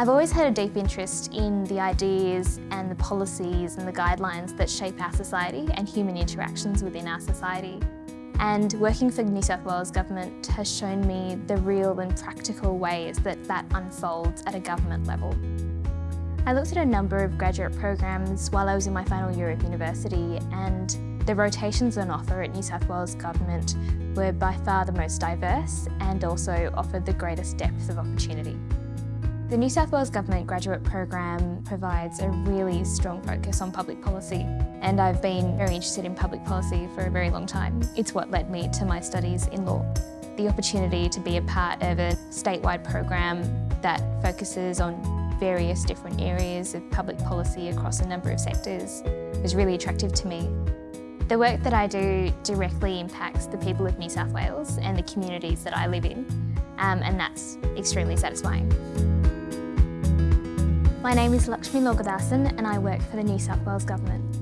I've always had a deep interest in the ideas and the policies and the guidelines that shape our society and human interactions within our society. And working for New South Wales Government has shown me the real and practical ways that that unfolds at a government level. I looked at a number of graduate programs while I was in my final year of university and the rotations on offer at New South Wales Government were by far the most diverse and also offered the greatest depth of opportunity. The New South Wales Government graduate program provides a really strong focus on public policy and I've been very interested in public policy for a very long time. It's what led me to my studies in law. The opportunity to be a part of a statewide program that focuses on various different areas of public policy across a number of sectors was really attractive to me. The work that I do directly impacts the people of New South Wales and the communities that I live in um, and that's extremely satisfying. My name is Lakshmi Logadasan and I work for the New South Wales Government.